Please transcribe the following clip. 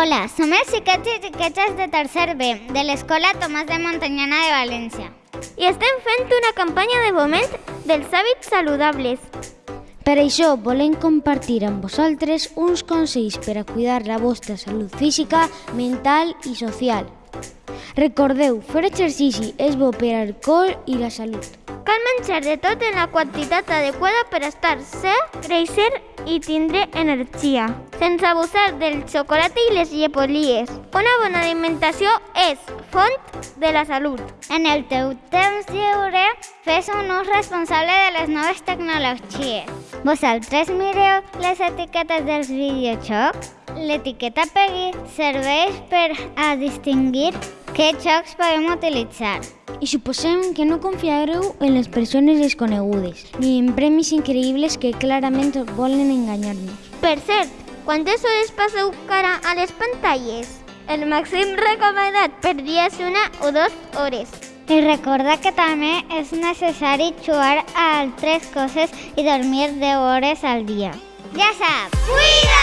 Hola, som els xiquets i xiquetes de tercer B, de l'Escola Tomàs de Montanyana de València. I estem fent una campanya de foment dels hàbits saludables. Per això volem compartir amb vosaltres uns consells per a cuidar la vostra salut física, mental i social. Recordeu, fer exercici és bo per al cor i la salut. Cal menjar de tot en la quantitat adequada per estar sa, créixer i tindre energia, sense abusar del xocolata i les llepolies. Una bona alimentació és font de la salut. En el teu temps lliure, fes un ús responsable de les noves tecnologies. Vosaltres mireu les etiquetes dels videojocs? L'etiqueta PEGI serveix per a distingir què jocs podem utilitzar. I suposem que no confiareu en les persones desconegudes, ni en premis increïbles que clarament volen enganyar-nos. Per cert, quantes hores passeu cara a les pantalles? El màxim recomanat per dia és una o dues hores. I recorda que també és necessari jugar a altres coses i dormir 10 hores al dia. Ja sap, cuida!